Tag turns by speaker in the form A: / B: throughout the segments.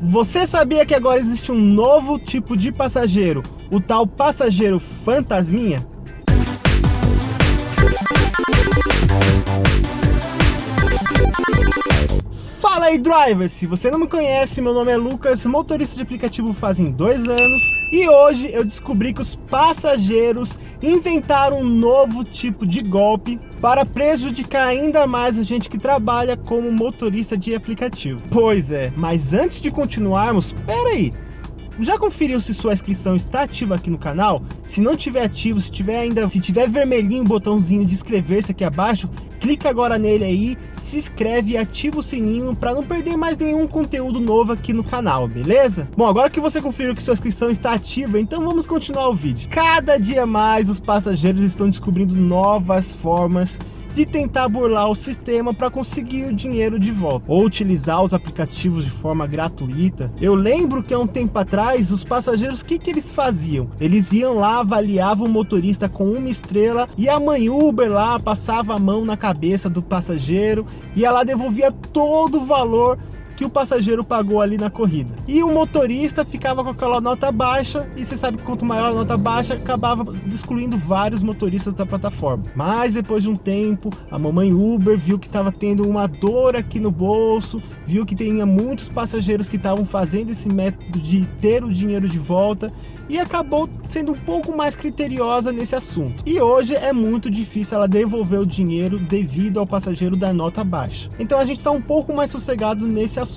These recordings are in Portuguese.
A: Você sabia que agora existe um novo tipo de passageiro, o tal passageiro fantasminha? Fala aí drivers, se você não me conhece, meu nome é Lucas, motorista de aplicativo fazem dois anos e hoje eu descobri que os passageiros inventaram um novo tipo de golpe para prejudicar ainda mais a gente que trabalha como motorista de aplicativo. Pois é, mas antes de continuarmos, pera aí, já conferiu se sua inscrição está ativa aqui no canal? Se não tiver ativo, se tiver ainda, se tiver vermelhinho o botãozinho de inscrever-se aqui abaixo, clica agora nele aí, se inscreve e ativa o sininho para não perder mais nenhum conteúdo novo aqui no canal, beleza? Bom, agora que você conferiu que sua inscrição está ativa, então vamos continuar o vídeo. Cada dia mais os passageiros estão descobrindo novas formas de tentar burlar o sistema para conseguir o dinheiro de volta ou utilizar os aplicativos de forma gratuita. Eu lembro que há um tempo atrás os passageiros, o que, que eles faziam? Eles iam lá, avaliavam o motorista com uma estrela e a mãe Uber lá passava a mão na cabeça do passageiro e ela devolvia todo o valor que o passageiro pagou ali na corrida. E o motorista ficava com aquela nota baixa, e você sabe que quanto maior a nota baixa, acabava excluindo vários motoristas da plataforma. Mas depois de um tempo, a mamãe Uber viu que estava tendo uma dor aqui no bolso, viu que tinha muitos passageiros que estavam fazendo esse método de ter o dinheiro de volta, e acabou sendo um pouco mais criteriosa nesse assunto. E hoje é muito difícil ela devolver o dinheiro devido ao passageiro da nota baixa. Então a gente está um pouco mais sossegado nesse assunto.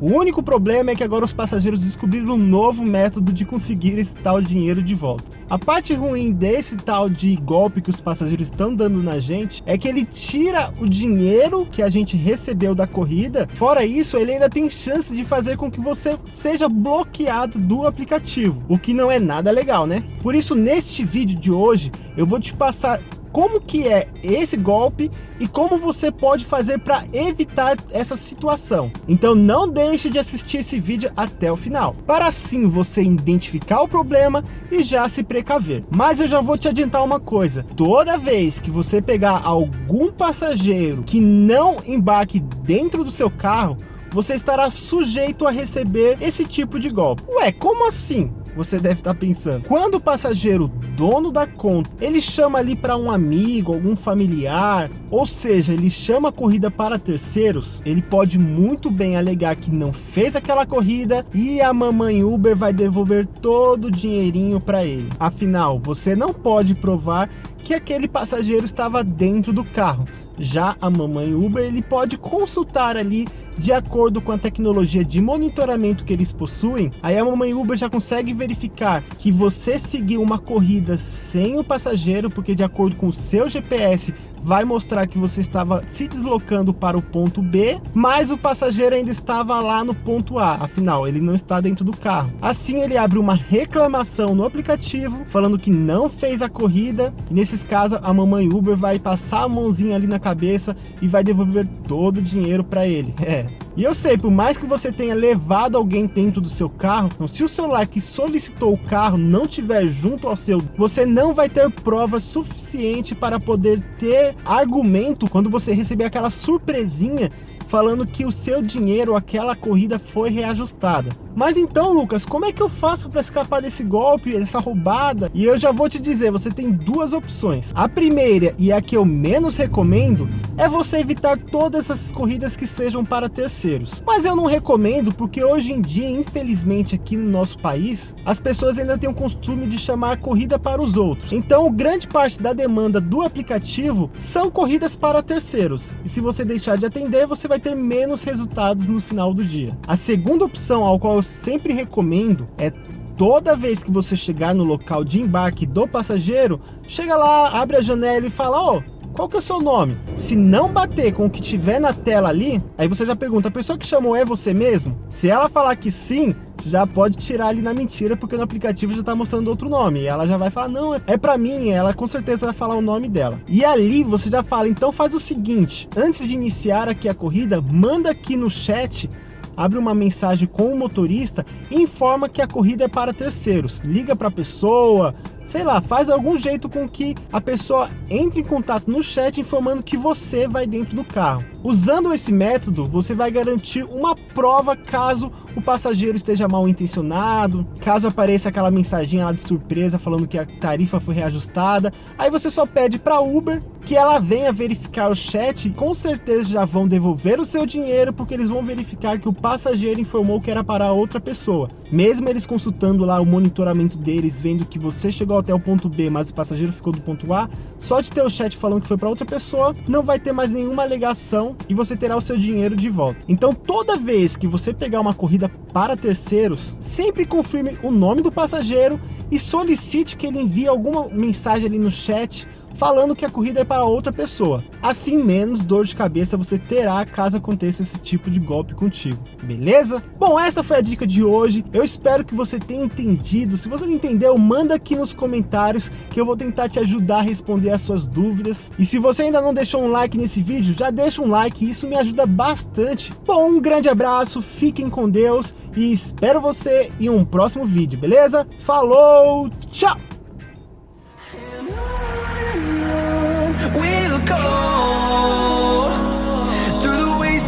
A: O único problema é que agora os passageiros descobriram um novo método de conseguir esse tal dinheiro de volta. A parte ruim desse tal de golpe que os passageiros estão dando na gente é que ele tira o dinheiro que a gente recebeu da corrida. Fora isso, ele ainda tem chance de fazer com que você seja bloqueado do aplicativo, o que não é nada legal, né? Por isso, neste vídeo de hoje, eu vou te passar como que é esse golpe e como você pode fazer para evitar essa situação. Então não deixe de assistir esse vídeo até o final, para assim você identificar o problema e já se precaver. Mas eu já vou te adiantar uma coisa, toda vez que você pegar algum passageiro que não embarque dentro do seu carro, você estará sujeito a receber esse tipo de golpe. Ué, como assim? Você deve estar pensando. Quando o passageiro, dono da conta, ele chama ali para um amigo, algum familiar, ou seja, ele chama a corrida para terceiros, ele pode muito bem alegar que não fez aquela corrida e a mamãe Uber vai devolver todo o dinheirinho para ele. Afinal, você não pode provar que aquele passageiro estava dentro do carro. Já a mamãe Uber, ele pode consultar ali de acordo com a tecnologia de monitoramento que eles possuem, aí a mamãe Uber já consegue verificar que você seguiu uma corrida sem o passageiro, porque de acordo com o seu GPS vai mostrar que você estava se deslocando para o ponto B, mas o passageiro ainda estava lá no ponto A, afinal, ele não está dentro do carro. Assim, ele abre uma reclamação no aplicativo, falando que não fez a corrida, e nesses casos, a mamãe Uber vai passar a mãozinha ali na cabeça e vai devolver todo o dinheiro para ele. É, e eu sei, por mais que você tenha levado alguém dentro do seu carro, então, se o celular que solicitou o carro não tiver junto ao seu, você não vai ter prova suficiente para poder ter argumento quando você receber aquela surpresinha falando que o seu dinheiro, aquela corrida foi reajustada. Mas então, Lucas, como é que eu faço para escapar desse golpe, dessa roubada? E eu já vou te dizer, você tem duas opções. A primeira, e a que eu menos recomendo, é você evitar todas essas corridas que sejam para terceiros. Mas eu não recomendo porque hoje em dia, infelizmente aqui no nosso país, as pessoas ainda têm o costume de chamar corrida para os outros. Então, grande parte da demanda do aplicativo são corridas para terceiros. E se você deixar de atender, você vai ter menos resultados no final do dia. A segunda opção, ao qual eu sempre recomendo, é toda vez que você chegar no local de embarque do passageiro, chega lá, abre a janela e fala, ó, oh, qual que é o seu nome? Se não bater com o que tiver na tela ali, aí você já pergunta, a pessoa que chamou é você mesmo? Se ela falar que sim, já pode tirar ali na mentira, porque no aplicativo já está mostrando outro nome. E ela já vai falar, não, é para mim, ela com certeza vai falar o nome dela. E ali você já fala, então faz o seguinte, antes de iniciar aqui a corrida, manda aqui no chat abre uma mensagem com o motorista e informa que a corrida é para terceiros. Liga para a pessoa, sei lá, faz algum jeito com que a pessoa entre em contato no chat informando que você vai dentro do carro. Usando esse método, você vai garantir uma prova caso o passageiro esteja mal intencionado, caso apareça aquela mensagem lá de surpresa falando que a tarifa foi reajustada, aí você só pede para Uber que ela venha verificar o chat, com certeza já vão devolver o seu dinheiro porque eles vão verificar que o passageiro informou que era para outra pessoa. Mesmo eles consultando lá o monitoramento deles, vendo que você chegou até o ponto B, mas o passageiro ficou do ponto A, só de ter o chat falando que foi para outra pessoa, não vai ter mais nenhuma alegação e você terá o seu dinheiro de volta. Então toda vez que você pegar uma corrida para terceiros, sempre confirme o nome do passageiro e solicite que ele envie alguma mensagem ali no chat falando que a corrida é para outra pessoa. Assim, menos dor de cabeça você terá caso aconteça esse tipo de golpe contigo, beleza? Bom, essa foi a dica de hoje. Eu espero que você tenha entendido. Se você não entendeu, manda aqui nos comentários que eu vou tentar te ajudar a responder as suas dúvidas. E se você ainda não deixou um like nesse vídeo, já deixa um like, isso me ajuda bastante. Bom, um grande abraço, fiquem com Deus e espero você em um próximo vídeo, beleza? Falou, tchau!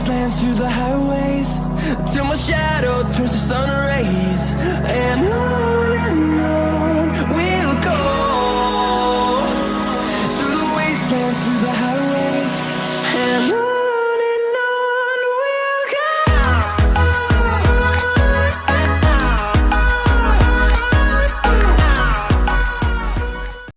B: wastelands through the highways Till my shadow turns to sun rays. And I